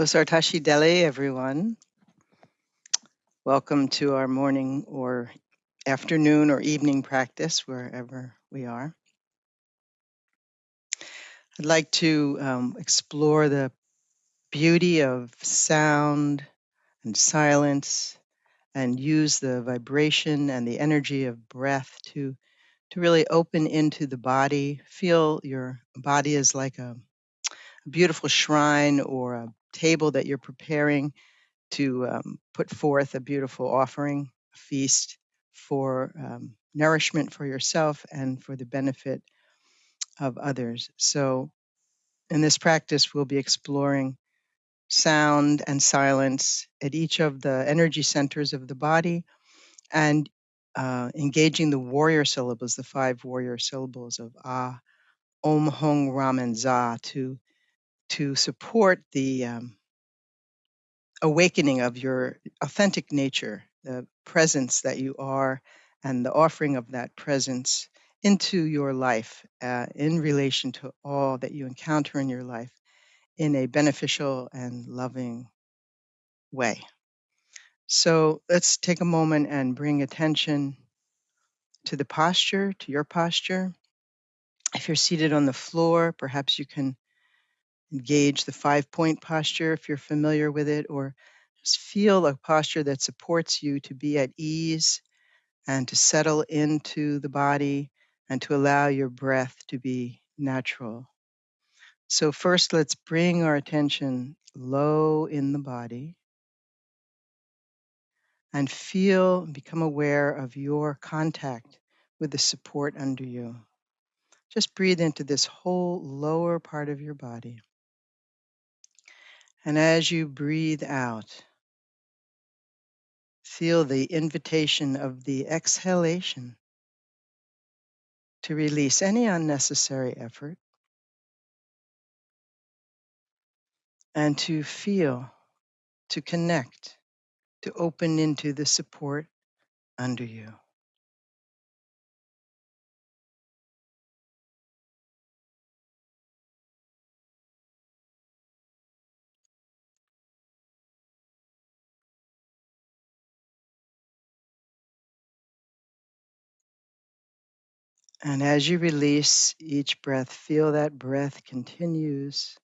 Osartashi Dele, everyone. Welcome to our morning or afternoon or evening practice, wherever we are. I'd like to um, explore the beauty of sound and silence and use the vibration and the energy of breath to, to really open into the body. Feel your body is like a, a beautiful shrine or a table that you're preparing to um, put forth a beautiful offering, a feast for um, nourishment for yourself and for the benefit of others. So, in this practice, we'll be exploring sound and silence at each of the energy centers of the body and uh, engaging the warrior syllables, the five warrior syllables of Ah, Om, Hong, Ram, and Dza to, to support the um, awakening of your authentic nature, the presence that you are, and the offering of that presence into your life uh, in relation to all that you encounter in your life in a beneficial and loving way. So let's take a moment and bring attention to the posture, to your posture. If you're seated on the floor, perhaps you can engage the five point posture if you're familiar with it, or just feel a posture that supports you to be at ease and to settle into the body and to allow your breath to be natural. So, first, let's bring our attention low in the body and feel, become aware of your contact with the support under you. Just breathe into this whole lower part of your body. And as you breathe out, feel the invitation of the exhalation to release any unnecessary effort and to feel, to connect, to open into the support under you. And as you release each breath, feel that breath continues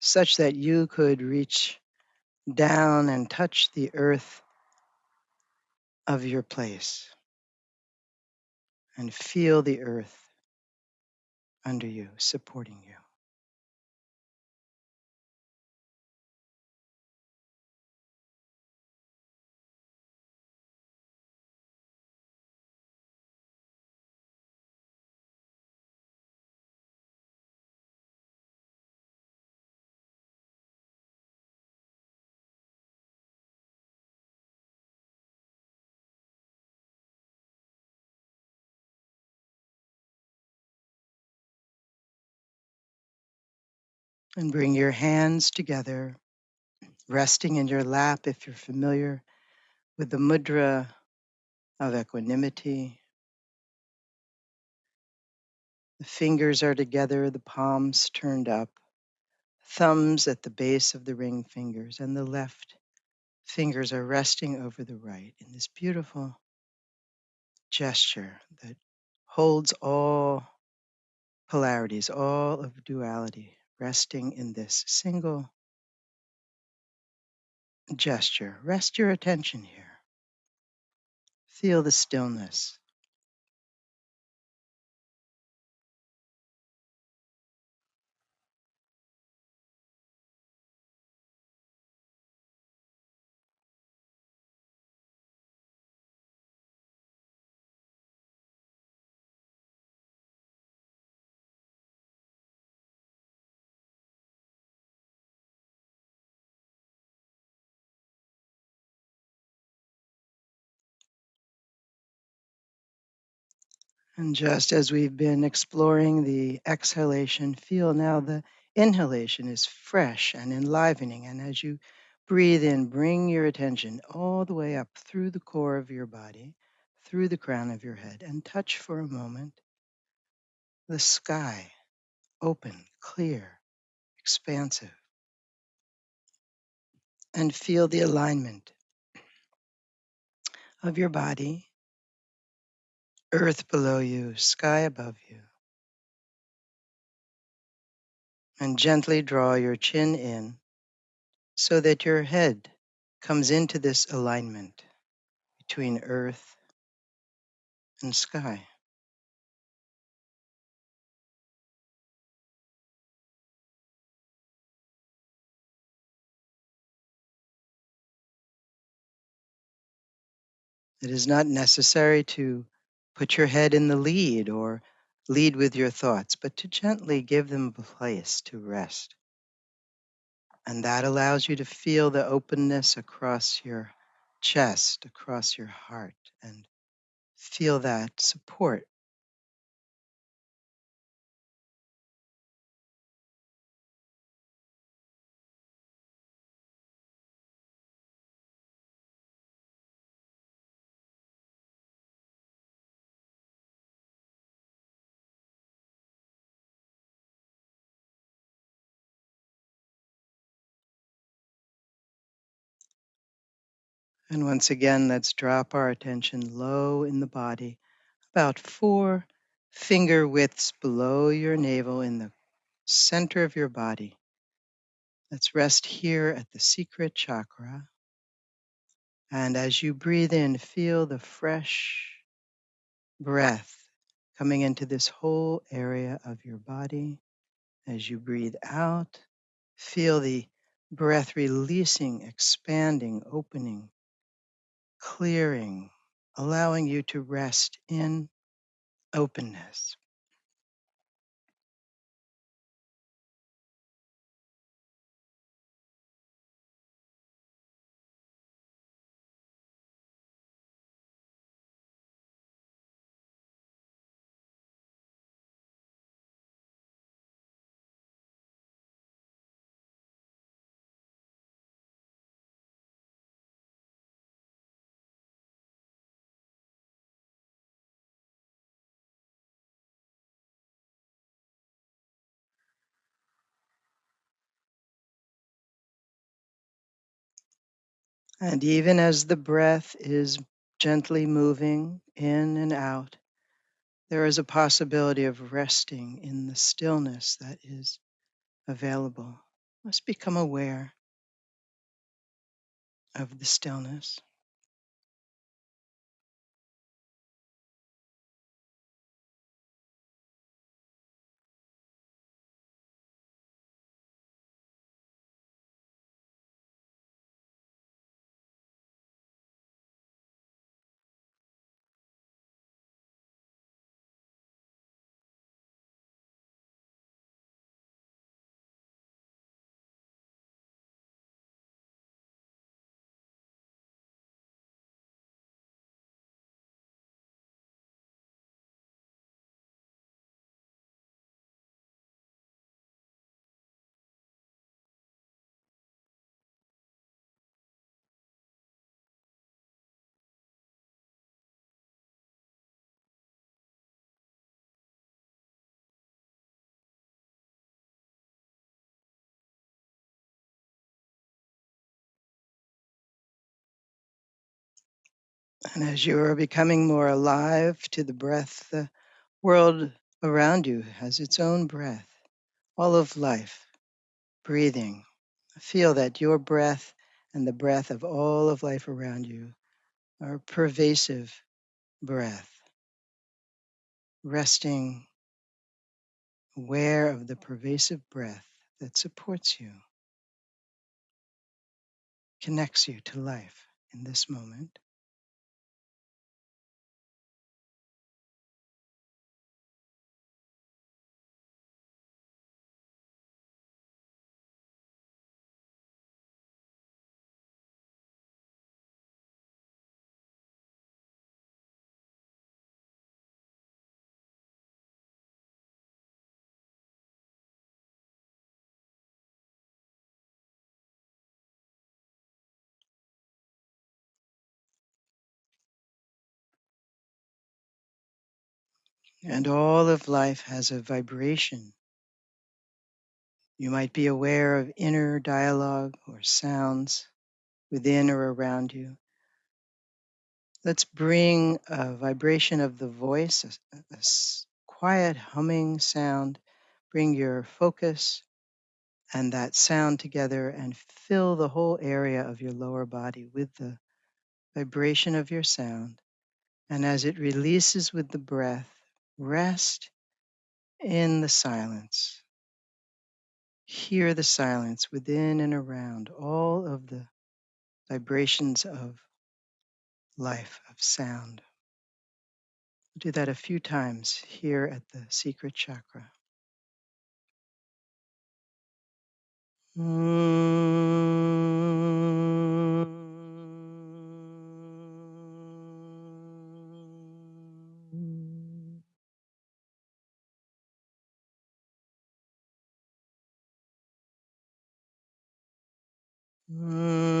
such that you could reach down and touch the earth of your place and feel the earth under you, supporting you. And bring your hands together, resting in your lap if you're familiar with the mudra of equanimity. The fingers are together, the palms turned up, thumbs at the base of the ring fingers, and the left fingers are resting over the right in this beautiful gesture that holds all polarities, all of duality, resting in this single gesture. Rest your attention here. Feel the stillness. And just as we've been exploring the exhalation, feel now the inhalation is fresh and enlivening. And as you breathe in, bring your attention all the way up through the core of your body, through the crown of your head, and touch for a moment the sky, open, clear, expansive. and feel the alignment of your body, earth below you, sky above you. And gently draw your chin in so that your head comes into this alignment between earth and sky. It is not necessary to put your head in the lead or lead with your thoughts, but to gently give them a place to rest. And that allows you to feel the openness across your chest, across your heart, and feel that support. And once again, let's drop our attention low in the body, about four finger widths below your navel in the center of your body. Let's rest here at the secret chakra. And as you breathe in, feel the fresh breath coming into this whole area of your body. As you breathe out, feel the breath releasing, expanding, opening, clearing, allowing you to rest in openness. And even as the breath is gently moving in and out, there is a possibility of resting in the stillness that is available. Let's become aware of the stillness. And as you are becoming more alive to the breath, the world around you has its own breath, all of life, breathing. Feel that your breath and the breath of all of life around you are pervasive breath, resting aware of the pervasive breath that supports you, connects you to life in this moment. And all of life has a vibration. You might be aware of inner dialogue or sounds within or around you. Let's bring a vibration of the voice, a quiet humming sound. Bring your focus and that sound together and fill the whole area of your lower body with the vibration of your sound. And as it releases with the breath, rest in the silence. Hear the silence within and around all of the vibrations of life, of sound. Do that a few times here at the secret chakra. Mm. Mm.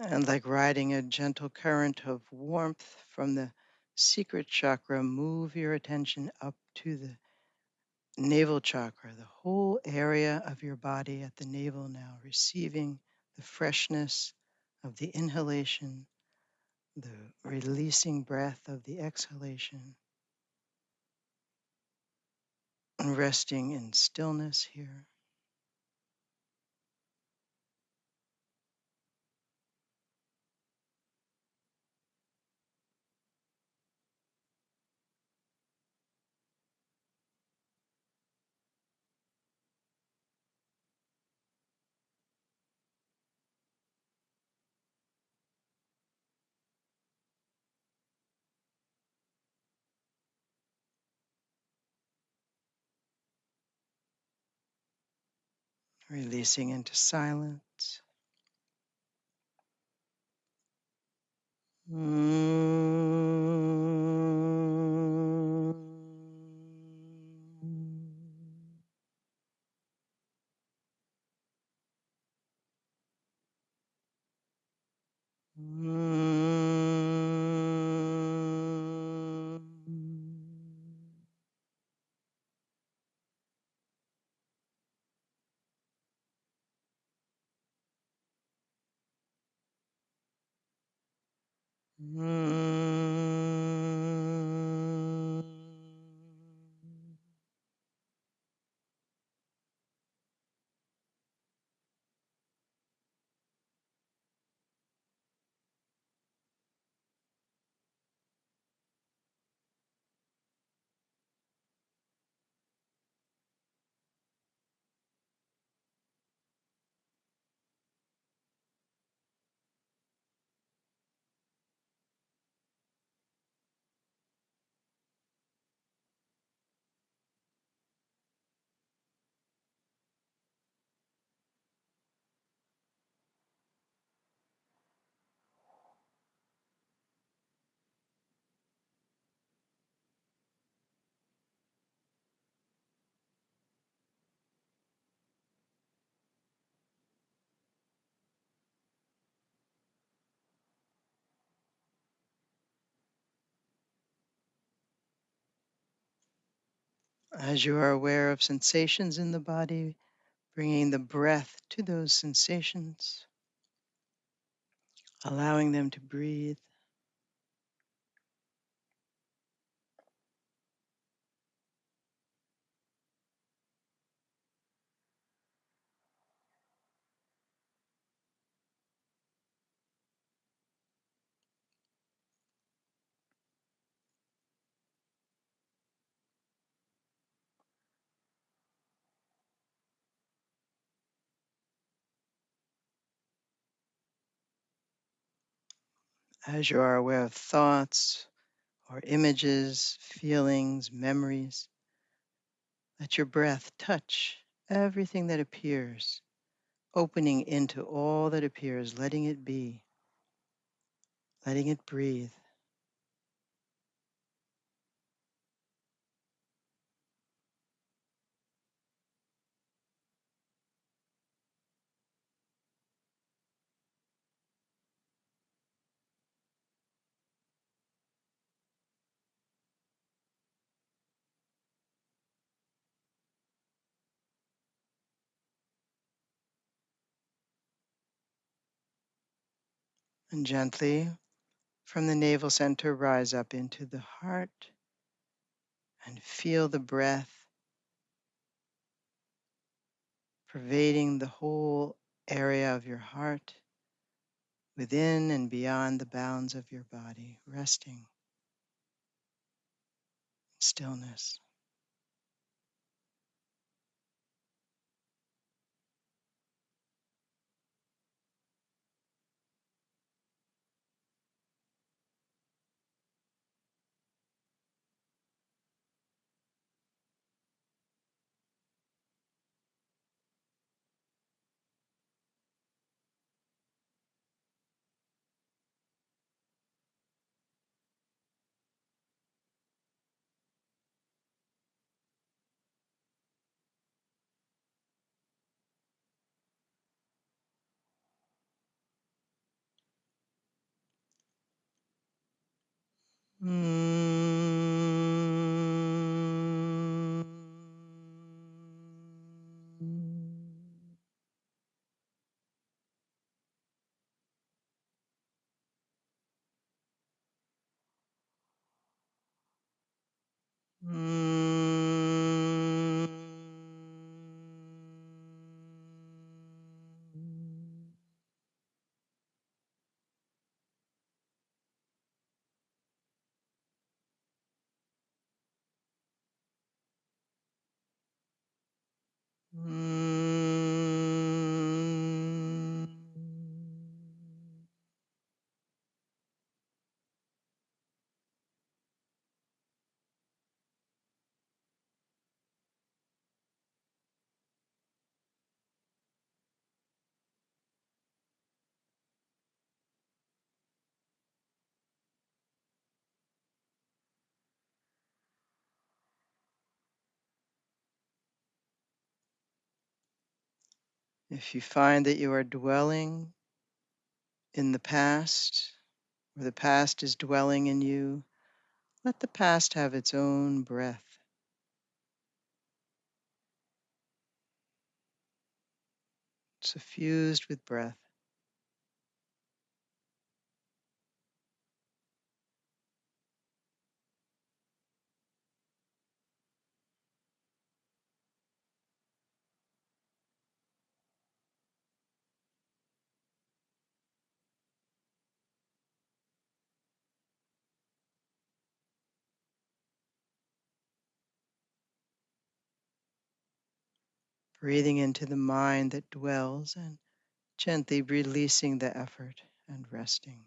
And like riding a gentle current of warmth from the secret chakra, move your attention up to the navel chakra, the whole area of your body at the navel now, receiving the freshness of the inhalation, the releasing breath of the exhalation, and resting in stillness here. Releasing into silence. Mm. As you are aware of sensations in the body, bringing the breath to those sensations, allowing them to breathe. As you are aware of thoughts or images, feelings, memories, let your breath touch everything that appears, opening into all that appears, letting it be, letting it breathe. And gently from the navel center, rise up into the heart and feel the breath pervading the whole area of your heart, within and beyond the bounds of your body, resting in stillness. Mm. If you find that you are dwelling in the past, or the past is dwelling in you, let the past have its own breath, suffused with breath. Breathing into the mind that dwells and gently releasing the effort and resting.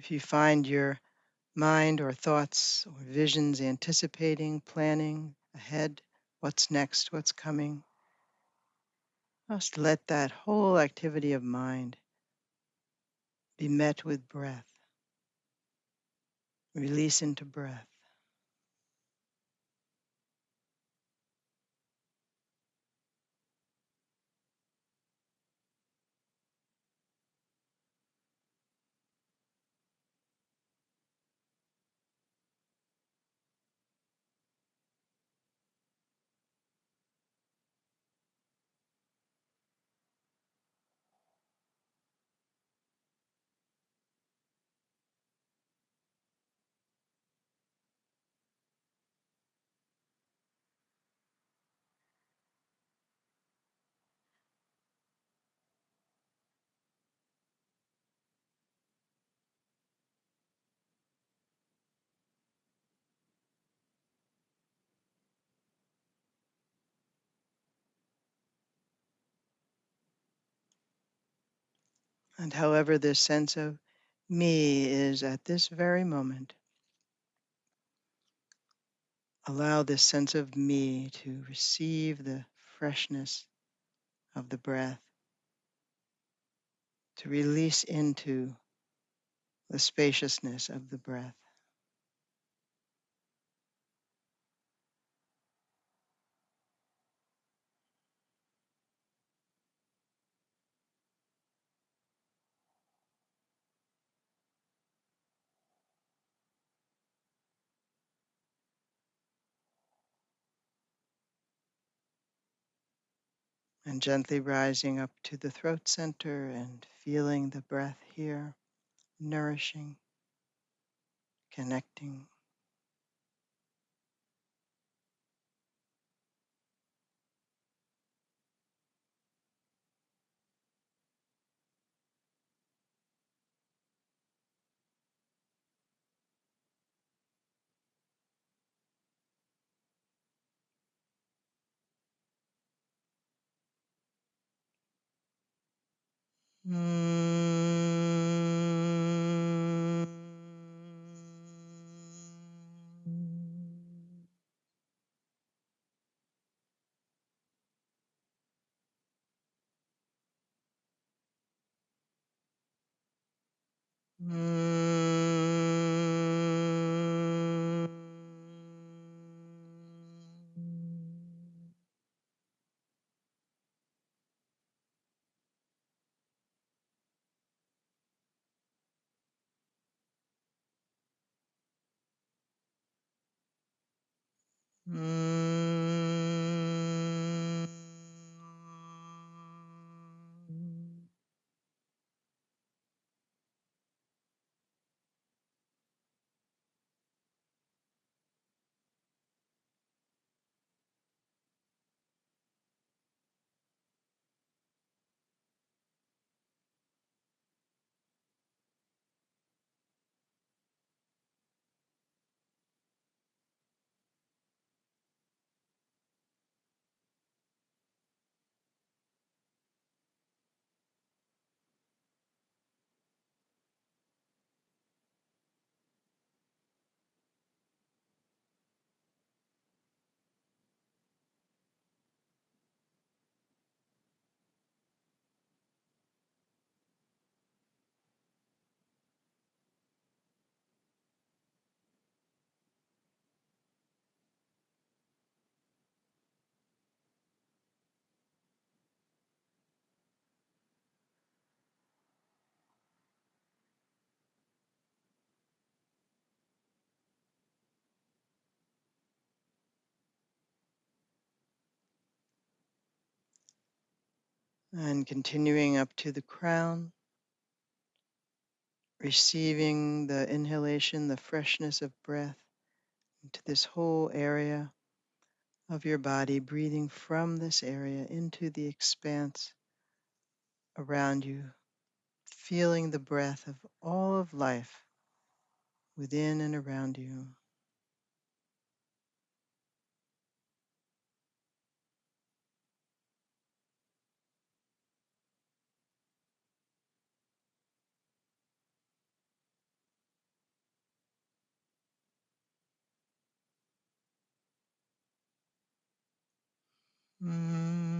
If you find your mind or thoughts or visions anticipating, planning ahead, what's next, what's coming, just let that whole activity of mind be met with breath. Release into breath. And however this sense of me is at this very moment, allow this sense of me to receive the freshness of the breath, to release into the spaciousness of the breath. And gently rising up to the throat center and feeling the breath here, nourishing, connecting. Mm. Mm. And continuing up to the crown, receiving the inhalation, the freshness of breath into this whole area of your body, breathing from this area into the expanse around you, feeling the breath of all of life within and around you. Mm.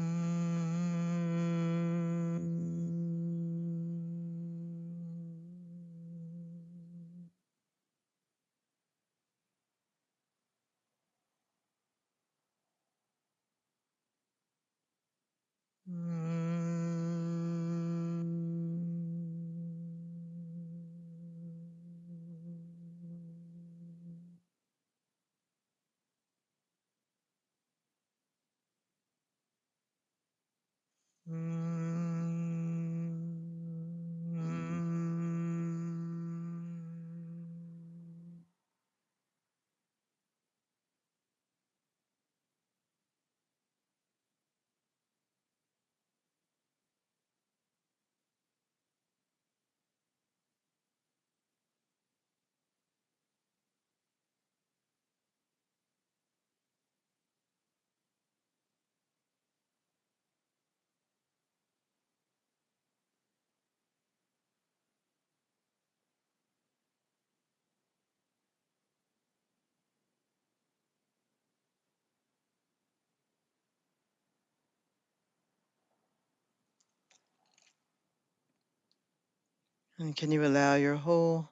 And can you allow your whole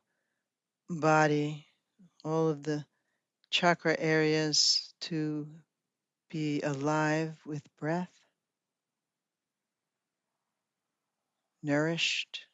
body, all of the chakra areas to be alive with breath, nourished?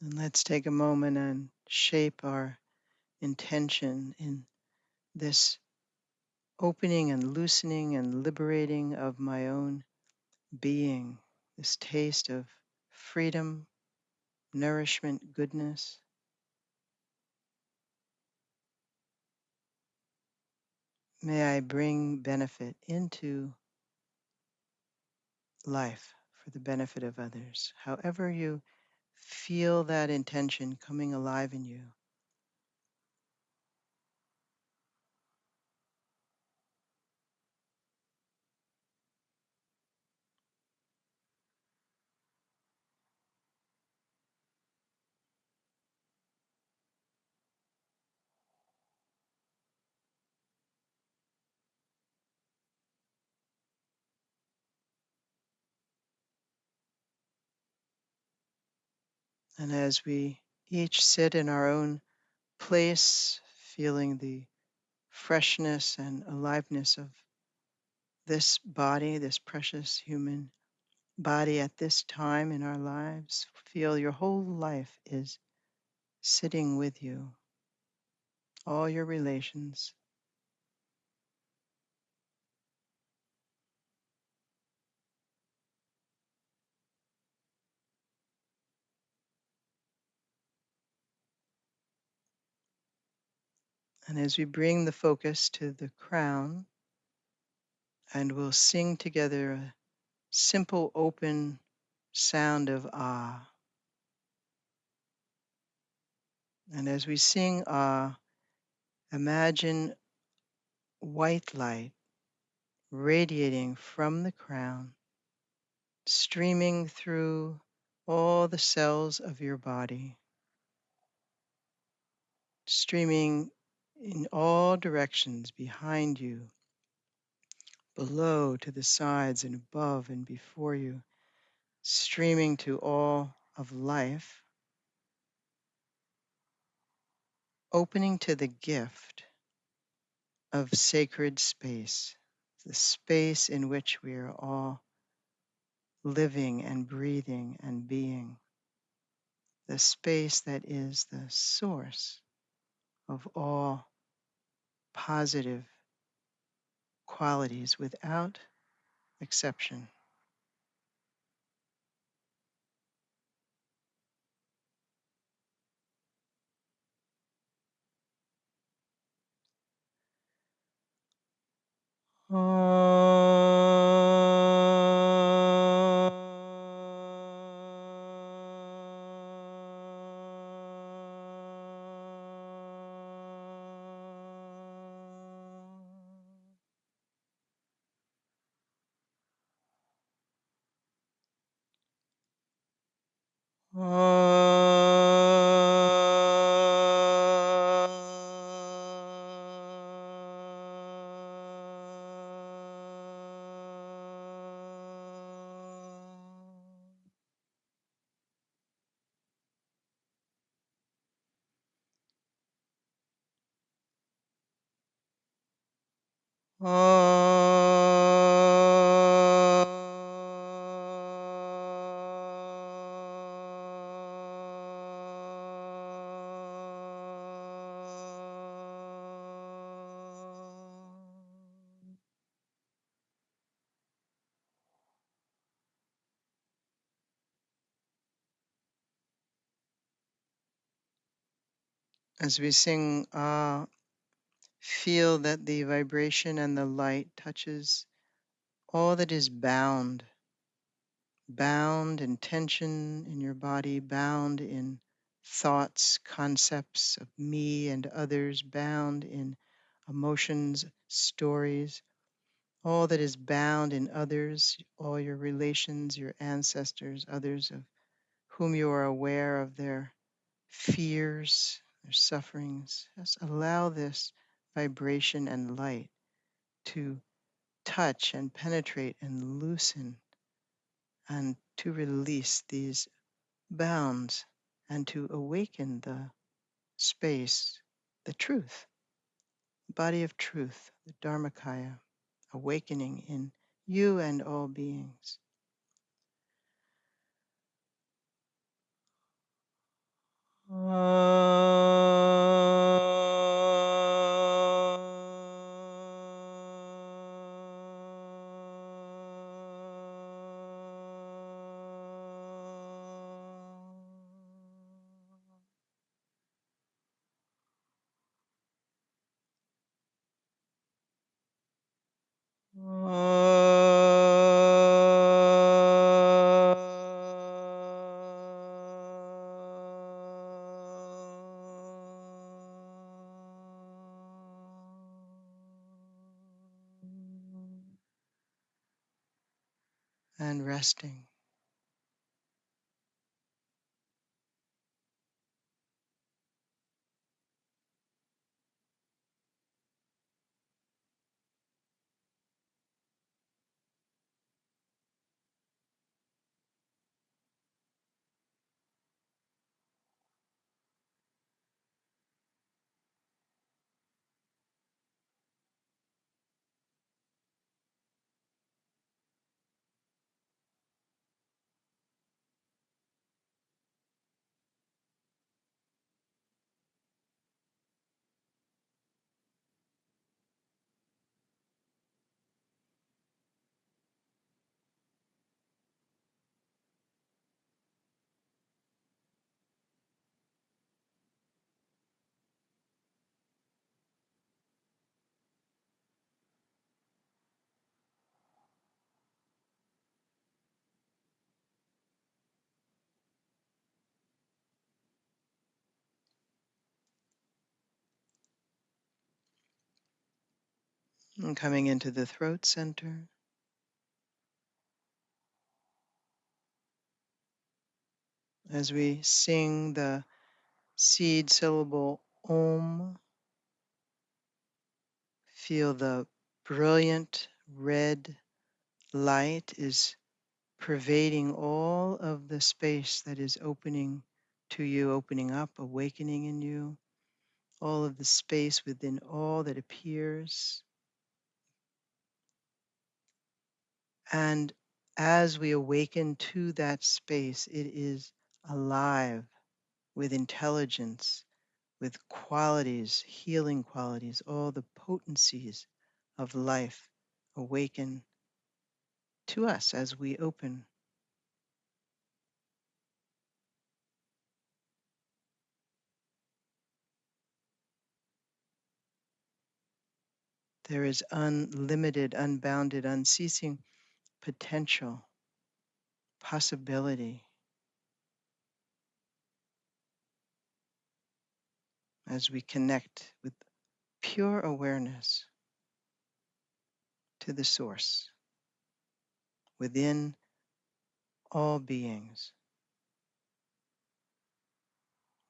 And let's take a moment and shape our intention in this opening and loosening and liberating of my own being, this taste of freedom, nourishment, goodness. May I bring benefit into life for the benefit of others. However, you feel that intention coming alive in you. And as we each sit in our own place, feeling the freshness and aliveness of this body, this precious human body at this time in our lives, feel your whole life is sitting with you, all your relations. And as we bring the focus to the crown, and we'll sing together a simple open sound of ah. And as we sing ah, imagine white light radiating from the crown, streaming through all the cells of your body, streaming in all directions behind you, below, to the sides, and above and before you, streaming to all of life, opening to the gift of sacred space, the space in which we are all living and breathing and being, the space that is the source of all positive qualities without exception. Uh, As we sing, ah, feel that the vibration and the light touches all that is bound, bound in tension in your body, bound in thoughts, concepts of me and others, bound in emotions, stories, all that is bound in others, all your relations, your ancestors, others of whom you are aware of their fears, their sufferings. Just allow this vibration and light to touch and penetrate and loosen and to release these bounds and to awaken the space, the truth, body of truth, the Dharmakaya, awakening in you and all beings. And resting. And coming into the throat center as we sing the seed syllable Om, feel the brilliant red light is pervading all of the space that is opening to you, opening up, awakening in you, all of the space within all that appears. And as we awaken to that space, it is alive with intelligence, with qualities, healing qualities, all the potencies of life awaken to us as we open. There is unlimited, unbounded, unceasing potential, possibility as we connect with pure awareness to the source within all beings.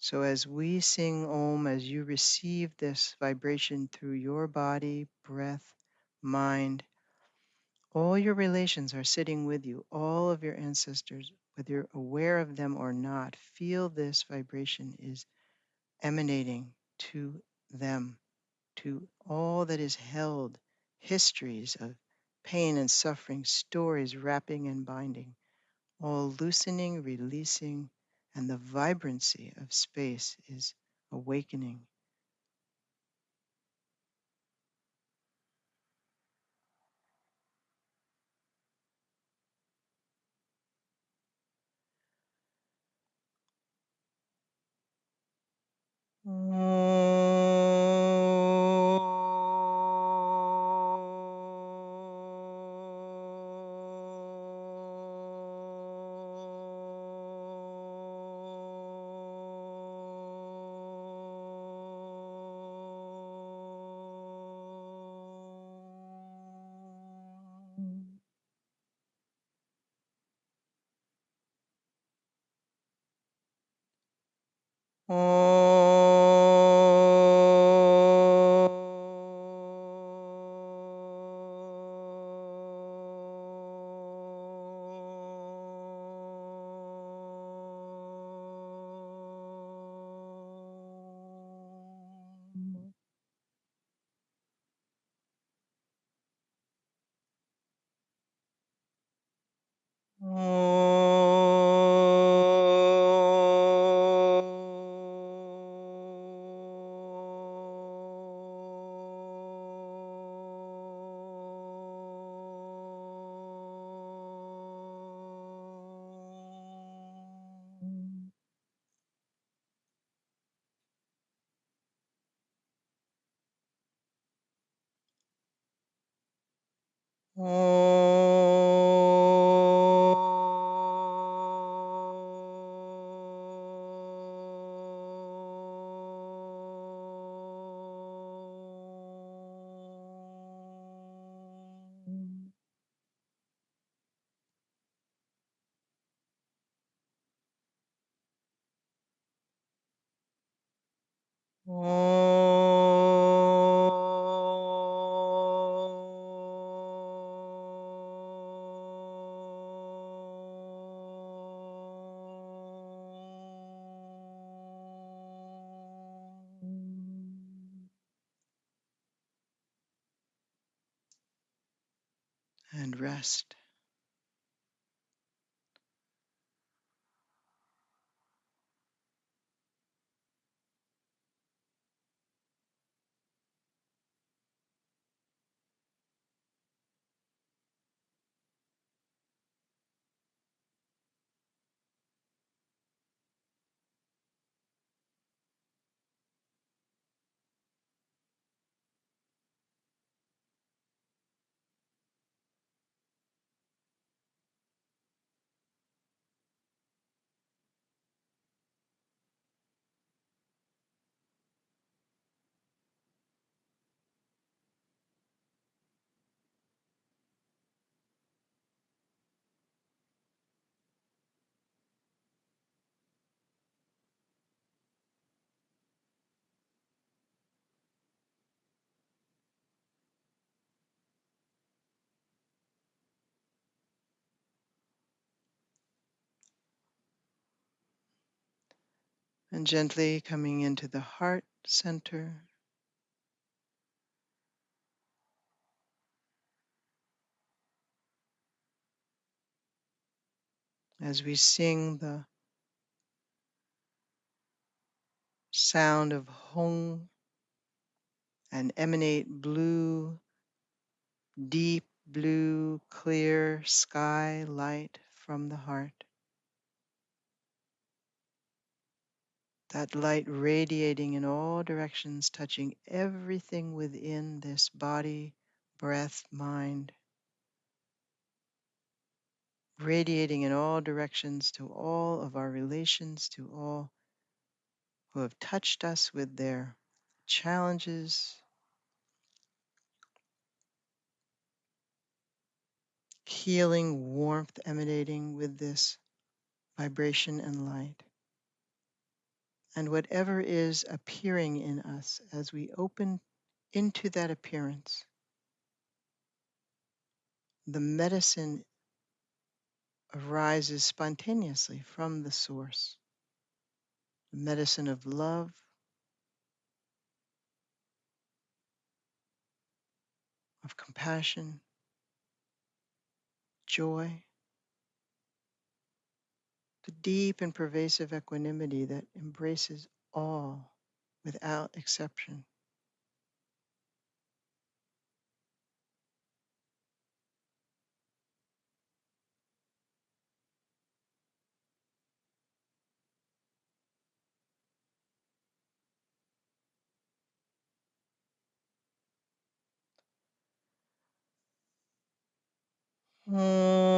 So, as we sing Om, as you receive this vibration through your body, breath, mind, all your relations are sitting with you, all of your ancestors, whether you're aware of them or not, feel this vibration is emanating to them, to all that is held, histories of pain and suffering, stories wrapping and binding, all loosening, releasing, and the vibrancy of space is awakening. And And gently coming into the heart center as we sing the sound of Hong and emanate blue, deep blue, clear sky light from the heart. That light radiating in all directions, touching everything within this body, breath, mind, radiating in all directions to all of our relations, to all who have touched us with their challenges, healing warmth emanating with this vibration and light. And whatever is appearing in us as we open into that appearance, the medicine arises spontaneously from the source. The medicine of love, of compassion, joy, the deep and pervasive equanimity that embraces all without exception. Hmm.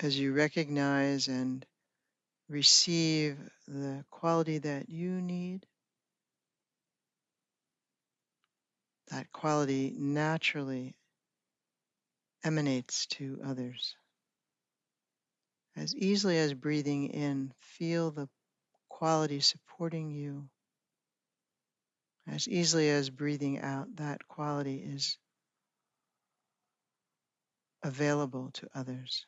As you recognize and receive the quality that you need, that quality naturally emanates to others. As easily as breathing in, feel the quality supporting you. As easily as breathing out, that quality is available to others.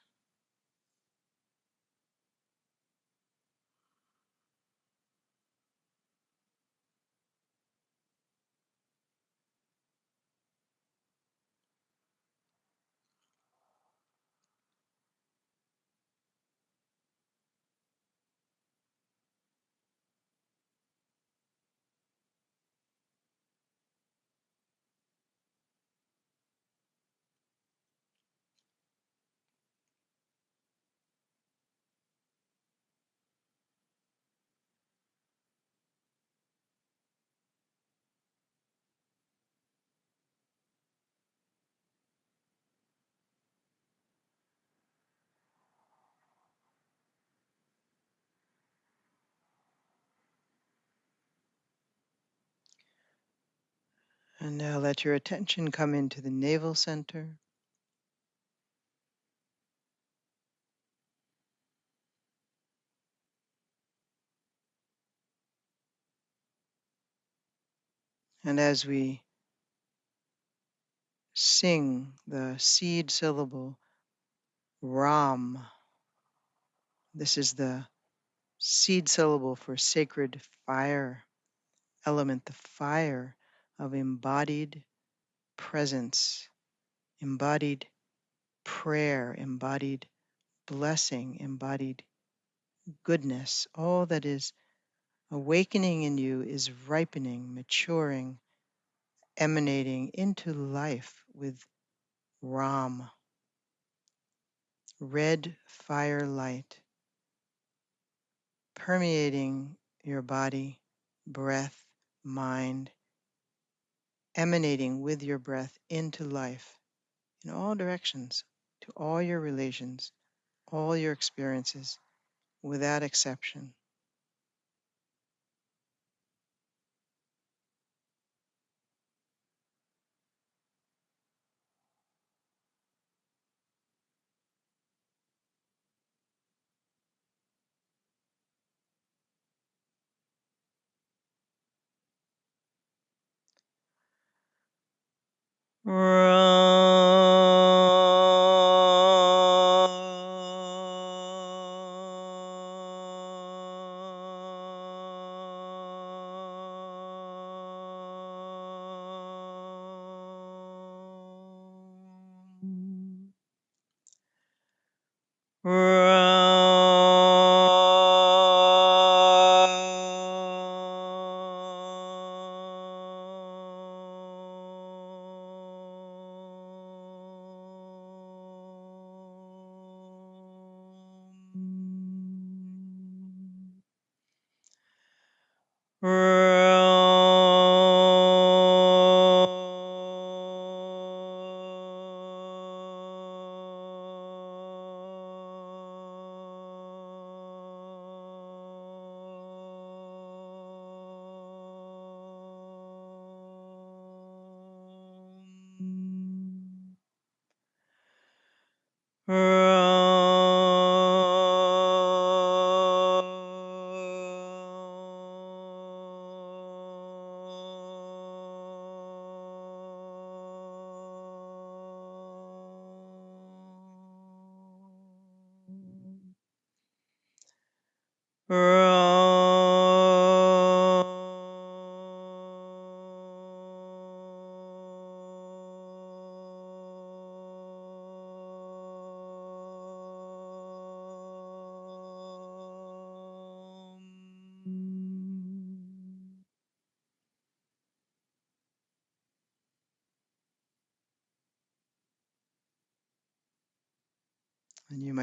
And now let your attention come into the navel center. And as we sing the seed syllable Ram, this is the seed syllable for sacred fire element, the fire of embodied presence, embodied prayer, embodied blessing, embodied goodness. All that is awakening in you is ripening, maturing, emanating into life with Ram, red fire light, permeating your body, breath, mind, emanating with your breath into life in all directions, to all your relations, all your experiences, without exception.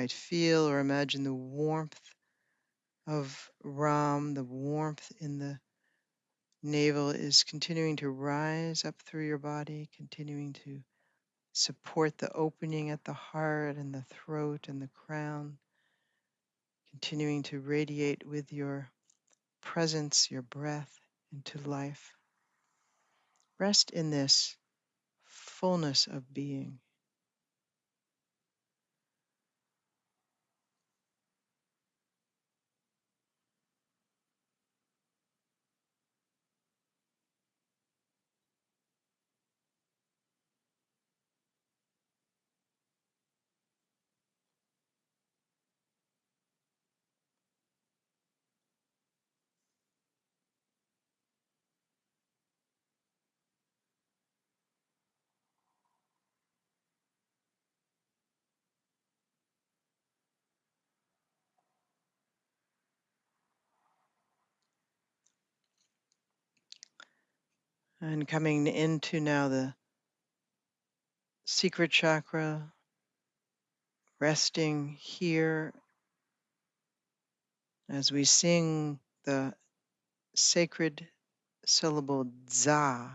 Might feel or imagine the warmth of Ram, the warmth in the navel is continuing to rise up through your body, continuing to support the opening at the heart and the throat and the crown, continuing to radiate with your presence, your breath into life. Rest in this fullness of being. And coming into now the secret chakra, resting here as we sing the sacred syllable Dza.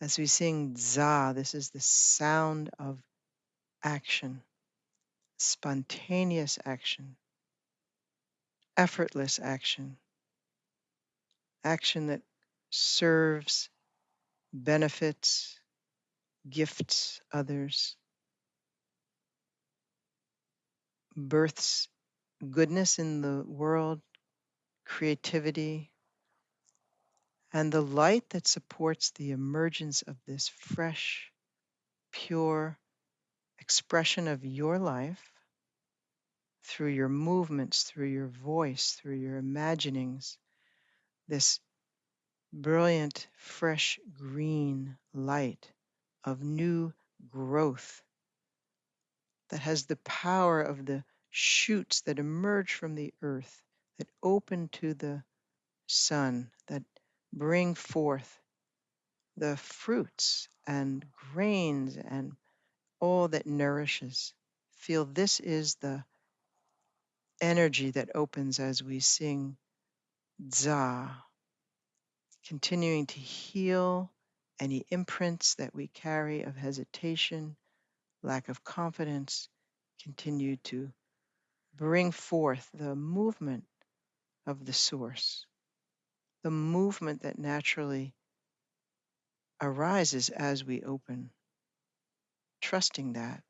As we sing Dza, this is the sound of action, spontaneous action, effortless action, action that serves, benefits, gifts others, births goodness in the world, creativity, and the light that supports the emergence of this fresh, pure expression of your life through your movements, through your voice, through your imaginings, this brilliant, fresh green light of new growth that has the power of the shoots that emerge from the earth, that open to the sun, that bring forth the fruits and grains and all that nourishes. Feel this is the energy that opens as we sing Dza, continuing to heal any imprints that we carry of hesitation, lack of confidence, continue to bring forth the movement of the source, the movement that naturally arises as we open, trusting that,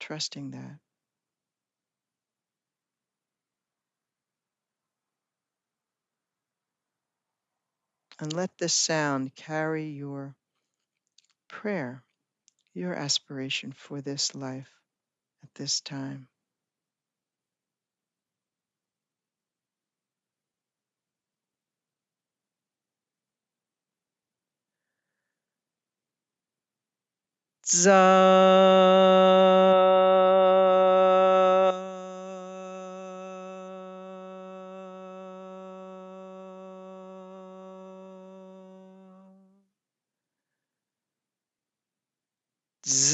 trusting that. And let this sound carry your prayer, your aspiration for this life at this time.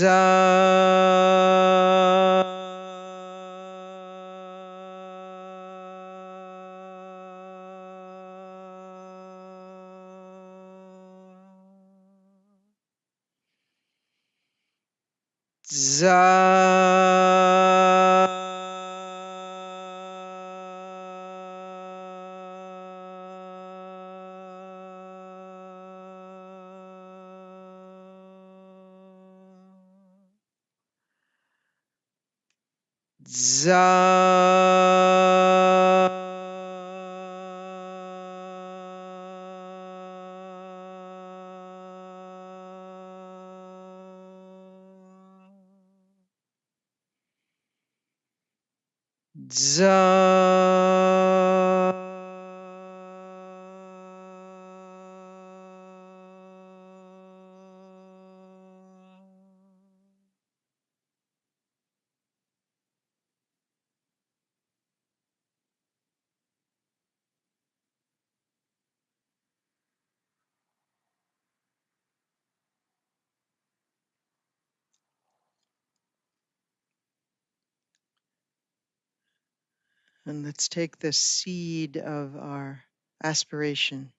Dza. Za Dza And let's take the seed of our aspiration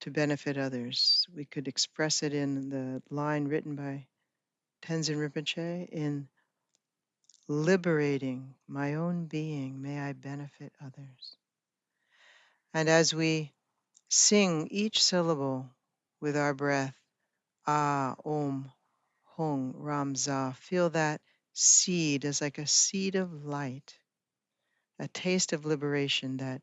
to benefit others. We could express it in the line written by Tenzin Rinpoche in liberating my own being, may I benefit others. And as we sing each syllable with our breath, Ah, Om, Hong, Ram, Dza, feel that seed as like a seed of light, a taste of liberation that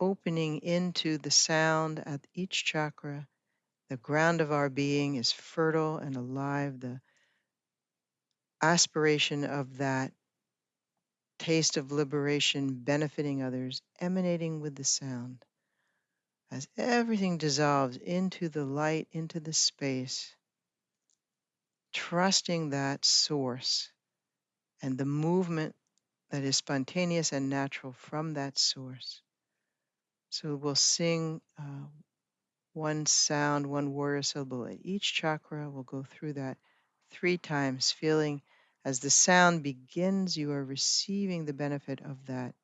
opening into the sound at each chakra. The ground of our being is fertile and alive. The aspiration of that taste of liberation benefiting others emanating with the sound. As everything dissolves into the light, into the space, trusting that source and the movement that is spontaneous and natural from that source. So we'll sing uh, one sound, one warrior syllable at each chakra. We'll go through that three times, feeling as the sound begins, you are receiving the benefit of that.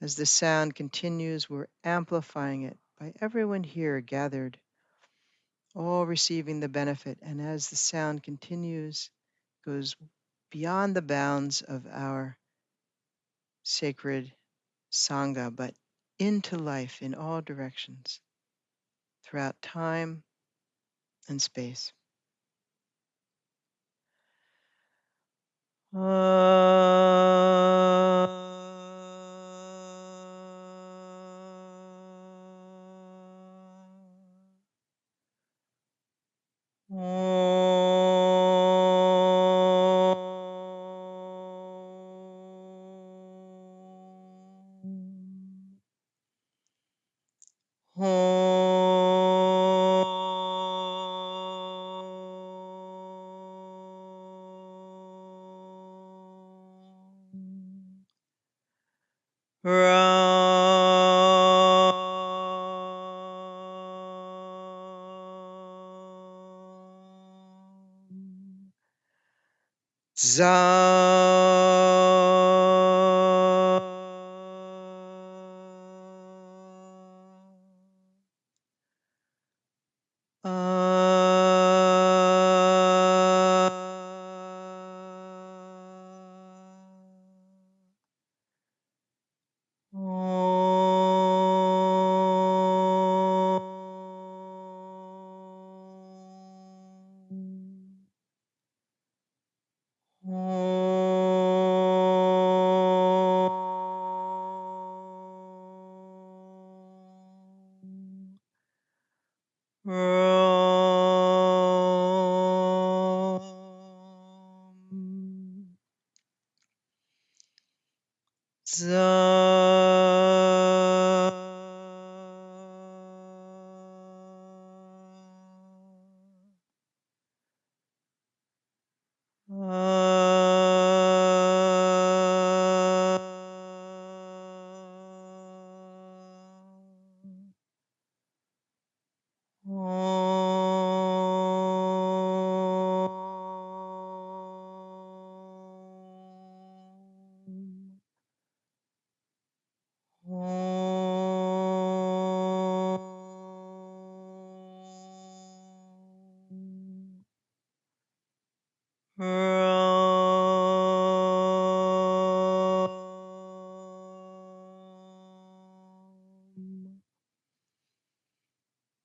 As the sound continues, we're amplifying it by everyone here gathered, all receiving the benefit. And as the sound continues, goes beyond the bounds of our sacred Sangha, but into life in all directions, throughout time and space. Uh...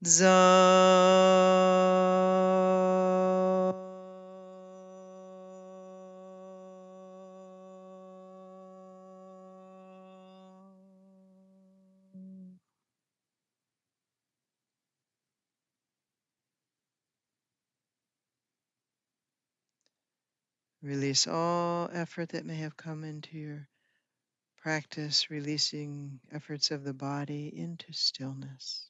Dza Release all effort that may have come into your practice, releasing efforts of the body into stillness.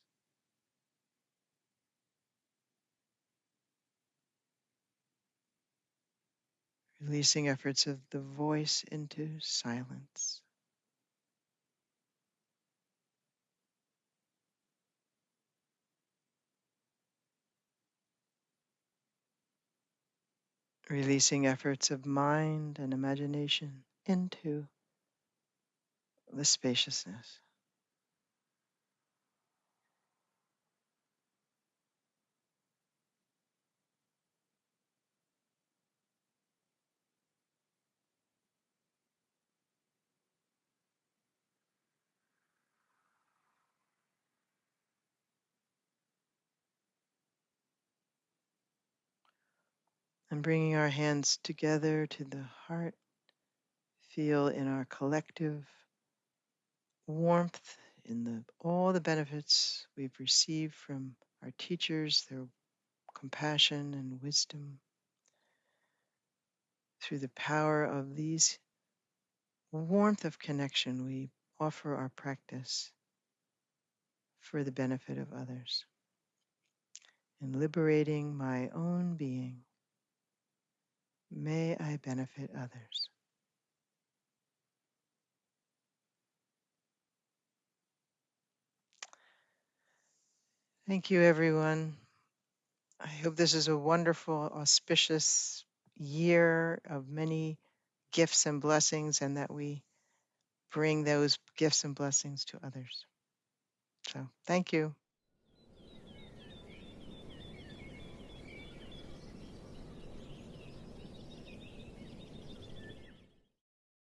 Releasing efforts of the voice into silence. Releasing efforts of mind and imagination into the spaciousness. And bringing our hands together to the heart, feel in our collective warmth in the all the benefits we've received from our teachers, their compassion and wisdom. Through the power of these warmth of connection, we offer our practice for the benefit of others. In liberating my own being, may I benefit others. Thank you, everyone. I hope this is a wonderful, auspicious year of many gifts and blessings, and that we bring those gifts and blessings to others. So, thank you.